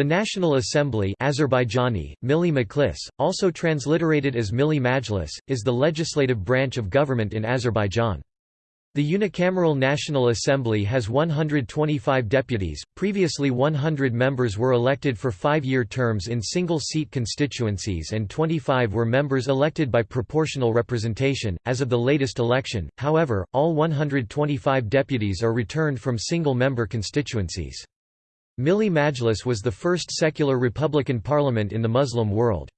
The National Assembly Azerbaijani, Milli Majlis, also transliterated as Milli Majlis, is the legislative branch of government in Azerbaijan. The unicameral National Assembly has 125 deputies, previously 100 members were elected for five-year terms in single-seat constituencies and 25 were members elected by proportional representation. As of the latest election, however, all 125 deputies are returned from single-member constituencies. Milli Majlis was the first secular republican parliament in the Muslim world.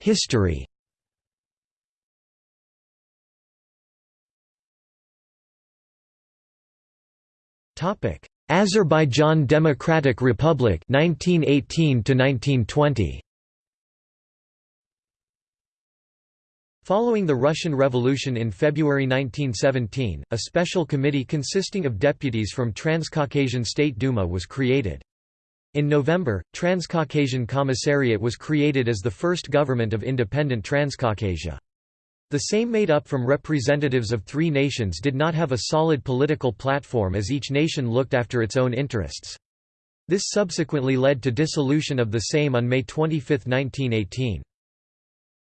History Azerbaijan Democratic Republic 1918 to 1920 Following the Russian Revolution in February 1917, a special committee consisting of deputies from Transcaucasian State Duma was created. In November, Transcaucasian Commissariat was created as the first government of independent Transcaucasia. The same made up from representatives of three nations did not have a solid political platform as each nation looked after its own interests. This subsequently led to dissolution of the Sejm on May 25, 1918.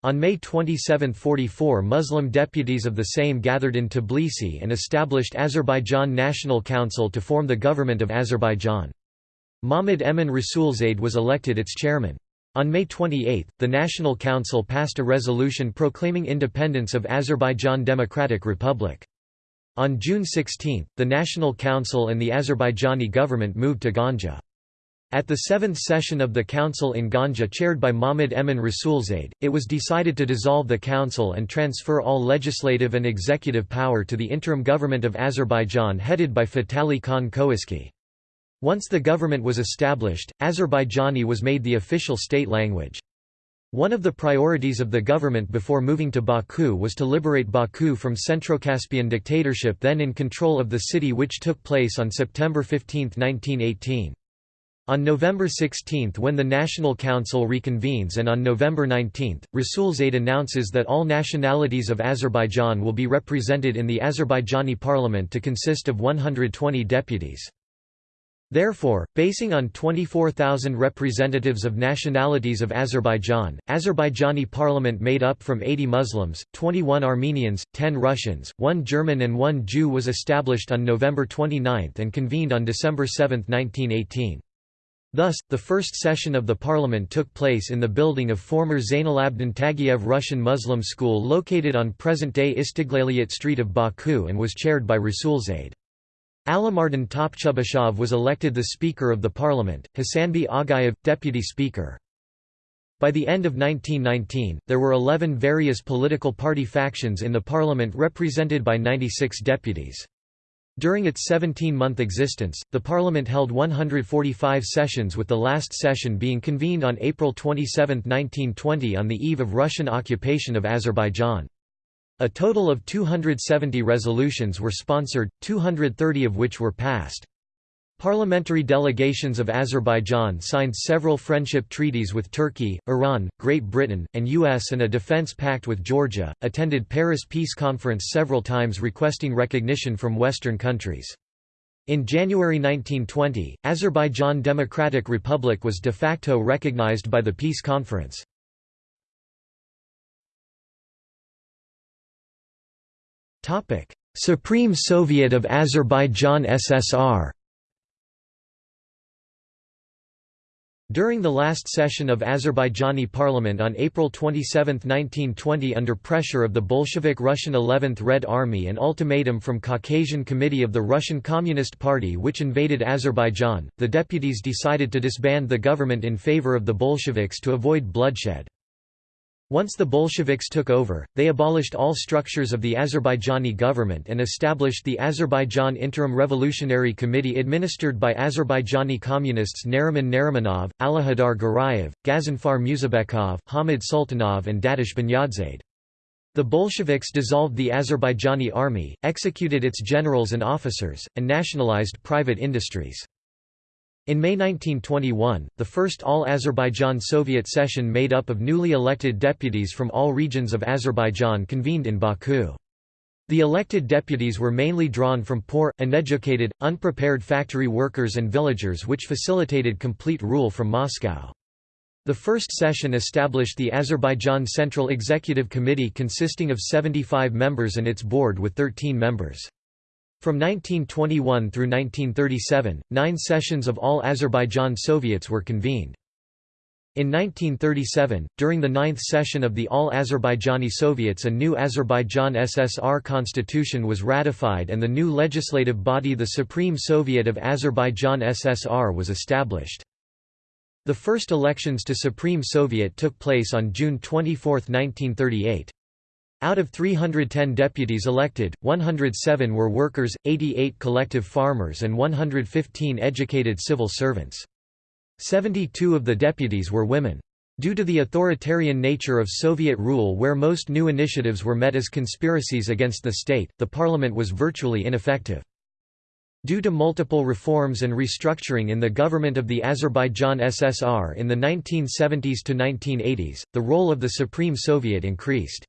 On May 27, 44 Muslim deputies of the Sejm gathered in Tbilisi and established Azerbaijan National Council to form the government of Azerbaijan. Mahmud Emin Rasulzade was elected its chairman. On May 28, the National Council passed a resolution proclaiming independence of Azerbaijan Democratic Republic. On June 16, the National Council and the Azerbaijani government moved to Ganja. At the seventh session of the Council in Ganja chaired by Mahmud Emin Rasulzade, it was decided to dissolve the Council and transfer all legislative and executive power to the interim government of Azerbaijan headed by Fatali Khan Khoyski. Once the government was established, Azerbaijani was made the official state language. One of the priorities of the government before moving to Baku was to liberate Baku from Centrocaspian dictatorship then in control of the city which took place on September 15, 1918. On November 16 when the National Council reconvenes and on November 19, Rasulzade announces that all nationalities of Azerbaijan will be represented in the Azerbaijani parliament to consist of 120 deputies. Therefore, basing on 24,000 representatives of nationalities of Azerbaijan, Azerbaijani parliament made up from 80 Muslims, 21 Armenians, 10 Russians, 1 German and 1 Jew was established on November 29 and convened on December 7, 1918. Thus, the first session of the parliament took place in the building of former Zainalabdin Tagiev Russian Muslim school located on present-day Istiglaliyyat Street of Baku and was chaired by Rasulzade. Alimardan Topchubashov was elected the Speaker of the Parliament, Hasan bey Aghayev, Deputy Speaker. By the end of 1919, there were 11 various political party factions in the parliament represented by 96 deputies. During its 17-month existence, the parliament held 145 sessions with the last session being convened on April 27, 1920 on the eve of Russian occupation of Azerbaijan. A total of 270 resolutions were sponsored, 230 of which were passed. Parliamentary delegations of Azerbaijan signed several friendship treaties with Turkey, Iran, Great Britain, and US and a defense pact with Georgia, attended Paris Peace Conference several times requesting recognition from Western countries. In January 1920, Azerbaijan Democratic Republic was de facto recognized by the Peace Conference. Supreme Soviet of Azerbaijan SSR During the last session of Azerbaijani parliament on April 27, 1920 under pressure of the Bolshevik Russian 11th Red Army and ultimatum from Caucasian Committee of the Russian Communist Party which invaded Azerbaijan, the deputies decided to disband the government in favor of the Bolsheviks to avoid bloodshed. Once the Bolsheviks took over, they abolished all structures of the Azerbaijani government and established the Azerbaijan Interim Revolutionary Committee administered by Azerbaijani communists Nariman Narimanov, Aliheydar Garayev, Gazanfar Musabekov, Hamid Sultanov and Dadash Bunyadzade. The Bolsheviks dissolved the Azerbaijani army, executed its generals and officers, and nationalized private industries. In May 1921, the first all-Azerbaijan Soviet session made up of newly elected deputies from all regions of Azerbaijan convened in Baku. The elected deputies were mainly drawn from poor, uneducated, unprepared factory workers and villagers which facilitated complete rule from Moscow. The first session established the Azerbaijan Central Executive Committee consisting of 75 members and its board with 13 members. From 1921 through 1937, nine sessions of all Azerbaijan Soviets were convened. In 1937, during the ninth session of the All-Azerbaijani Soviets a new Azerbaijan SSR constitution was ratified and the new legislative body the Supreme Soviet of Azerbaijan SSR was established. The first elections to Supreme Soviet took place on June 24, 1938. Out of 310 deputies elected, 107 were workers, 88 collective farmers and 115 educated civil servants. 72 of the deputies were women. Due to the authoritarian nature of Soviet rule where most new initiatives were met as conspiracies against the state, the parliament was virtually ineffective. Due to multiple reforms and restructuring in the government of the Azerbaijan SSR in the 1970s to 1980s, the role of the Supreme Soviet increased.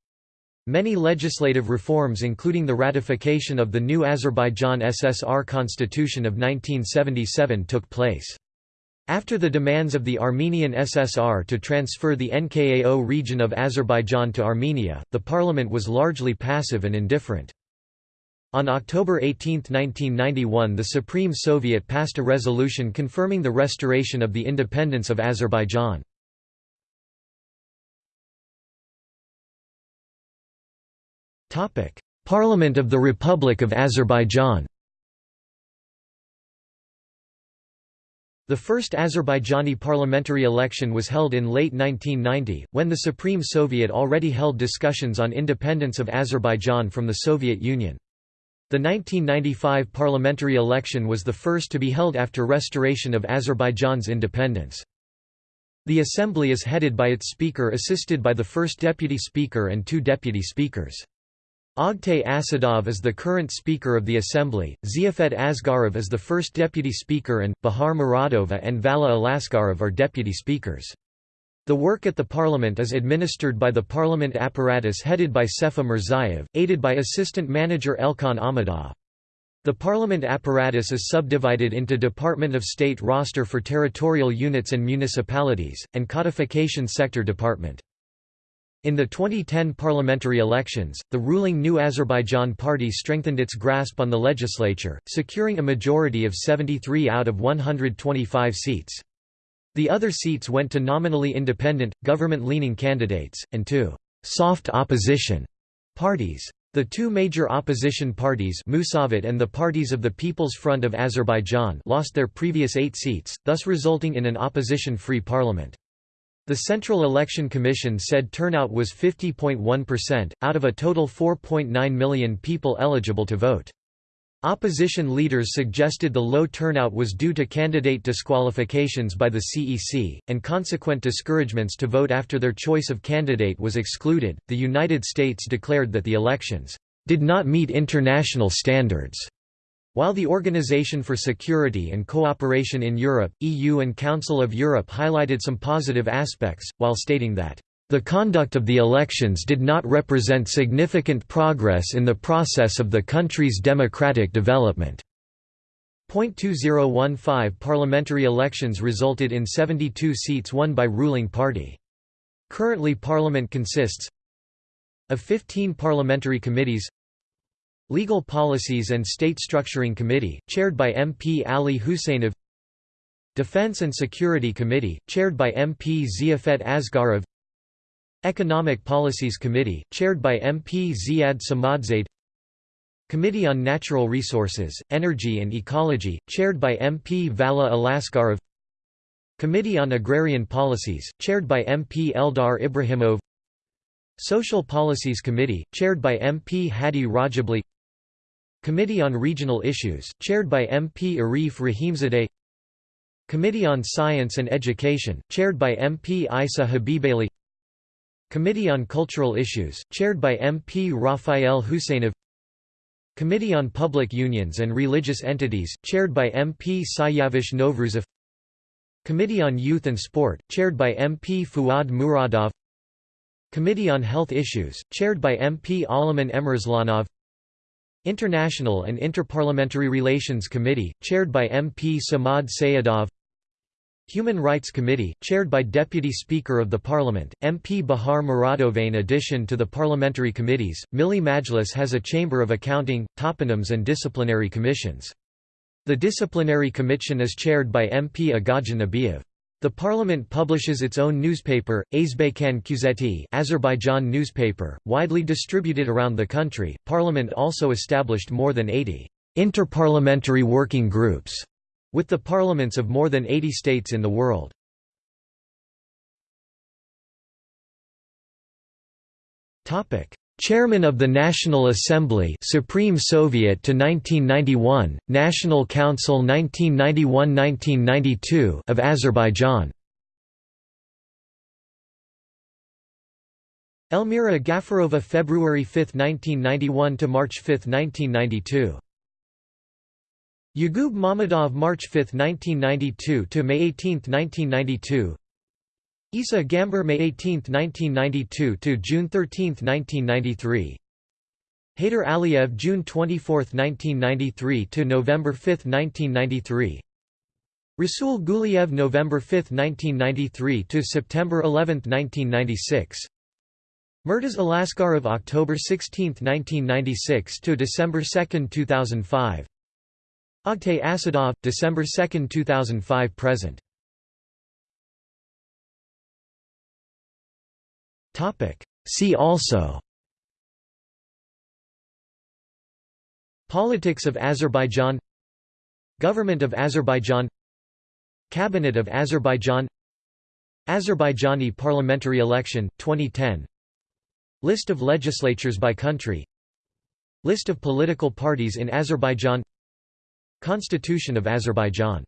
Many legislative reforms including the ratification of the new Azerbaijan SSR Constitution of 1977 took place. After the demands of the Armenian SSR to transfer the NKAO region of Azerbaijan to Armenia, the parliament was largely passive and indifferent. On October 18, 1991 the Supreme Soviet passed a resolution confirming the restoration of the independence of Azerbaijan. Parliament of the Republic of Azerbaijan The first Azerbaijani parliamentary election was held in late 1990, when the Supreme Soviet already held discussions on independence of Azerbaijan from the Soviet Union. The 1995 parliamentary election was the first to be held after restoration of Azerbaijan's independence. The assembly is headed by its speaker assisted by the first deputy speaker and two deputy speakers. Ogtay Asadov is the current Speaker of the Assembly, Ziafet Asgarov is the first Deputy Speaker and, Bahar Muradova and Vala Alaskarov are Deputy Speakers. The work at the Parliament is administered by the Parliament apparatus headed by Sefa Mirzayev, aided by Assistant Manager Elkhan Ahmadov. The Parliament apparatus is subdivided into Department of State roster for territorial units and municipalities, and Codification Sector Department. In the 2010 parliamentary elections, the ruling New Azerbaijan Party strengthened its grasp on the legislature, securing a majority of 73 out of 125 seats. The other seats went to nominally independent, government-leaning candidates, and to «soft opposition» parties. The two major opposition parties Musavat and the Parties of the People's Front of Azerbaijan lost their previous eight seats, thus resulting in an opposition-free parliament. The Central Election Commission said turnout was 50.1%, out of a total 4.9 million people eligible to vote. Opposition leaders suggested the low turnout was due to candidate disqualifications by the CEC, and consequent discouragements to vote after their choice of candidate was excluded. The United States declared that the elections did not meet international standards while the Organization for Security and Cooperation in Europe, EU and Council of Europe highlighted some positive aspects, while stating that, "...the conduct of the elections did not represent significant progress in the process of the country's democratic development." Point 2015 parliamentary elections resulted in 72 seats won by ruling party. Currently parliament consists of 15 parliamentary committees Legal Policies and State Structuring Committee, chaired by MP Ali Husseinov Defense and Security Committee, chaired by MP Ziafet Asgarov Economic Policies Committee, chaired by MP Ziad Samadzade. Committee on Natural Resources, Energy and Ecology, chaired by MP Vala Alaskarov. Committee on Agrarian Policies, chaired by MP Eldar Ibrahimov. Social Policies Committee, chaired by MP Hadi Rajabli Committee on Regional Issues, chaired by MP Arif Rahimzadeh. Committee on Science and Education, chaired by MP Isa Habibali Committee on Cultural Issues, chaired by MP Rafael Husseinov Committee on Public Unions and Religious Entities, chaired by MP Siyavush Novruzov. Committee on Youth and Sport, chaired by MP Fuad Muradov. Committee on Health Issues, chaired by MP Alaman Emirslanov International and Interparliamentary Relations Committee, chaired by MP Samad Sayadov Human Rights Committee, chaired by Deputy Speaker of the Parliament, MP Bahar Muradov. In addition to the parliamentary committees, Milli Majlis has a chamber of accounting, toponyms and disciplinary commissions. The disciplinary commission is chaired by MP Agaja Nabiev. The parliament publishes its own newspaper, Azbekhan Kuzeti Azerbaijan newspaper, widely distributed around the country. Parliament also established more than 80 interparliamentary working groups with the parliaments of more than 80 states in the world. Chairman of the National Assembly Supreme Soviet to 1991, National Council 1991–1992 of Azerbaijan. Elmira Gafarova February 5, 1991 to March 5, 1992 Yagub Mammadov March 5, 1992 to May 18, 1992 Isa Gambar May 18, 1992 to June 13, 1993. Heydar Aliyev June 24, 1993 to November 5, 1993. Rasul Guliev November 5, 1993 to September 11, 1996. Murtuz Alaskarov October 16, 1996 to December 2, 2005. Oktay Asadov December 2, 2005 present. See also. Politics of Azerbaijan. Government of Azerbaijan. Cabinet of Azerbaijan. Azerbaijani parliamentary election, 2010 List of legislatures by country. List of political parties in Azerbaijan. Constitution of Azerbaijan